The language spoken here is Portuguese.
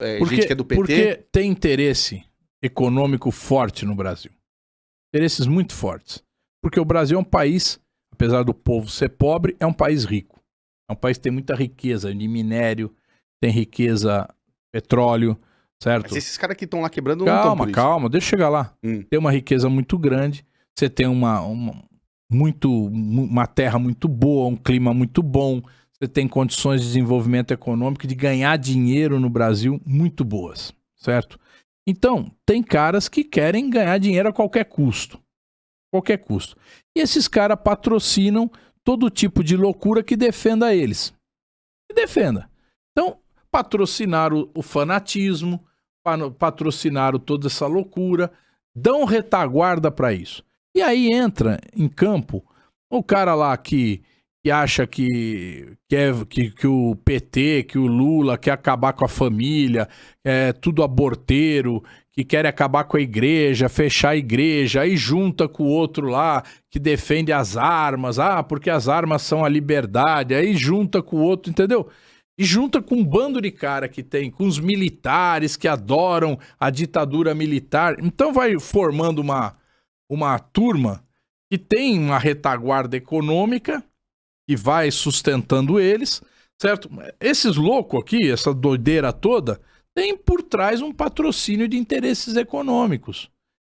é, Porque, gente que é do PT. porque tem interesse econômico forte no Brasil. Interesses muito fortes. Porque o Brasil é um país, apesar do povo ser pobre, é um país rico. É um país que tem muita riqueza de minério, tem riqueza petróleo, certo? Mas esses caras que estão lá quebrando não Calma, isso. calma, deixa eu chegar lá. Hum. Tem uma riqueza muito grande, você tem uma, uma, muito, mu- uma terra muito boa, um clima muito bom, você tem condições de desenvolvimento econômico, de ganhar dinheiro no Brasil muito boas, certo? Então, tem caras que querem ganhar dinheiro a qualquer custo. Qualquer custo. E esses caras patrocinam todo tipo de loucura que defenda eles. Que defenda. Então, patrocinaram o fanatismo, pa- patrocinaram toda essa loucura, dão retaguarda para isso. E aí entra em campo o cara lá que, que acha que, que, é, que, que o PT, que o Lula quer acabar com a família, é tudo aborteiro, que quer acabar com a igreja, fechar a igreja, aí junta com o outro lá que defende as armas, ah, porque as armas são a liberdade, aí junta com o outro, entendeu? E junta com um bando de cara que tem, com os militares que adoram a ditadura militar. Então vai formando uma, uma turma que tem uma retaguarda econômica que vai sustentando eles, certo? Esses loucos aqui, essa doideira toda, tem por trás um patrocínio de interesses econômicos.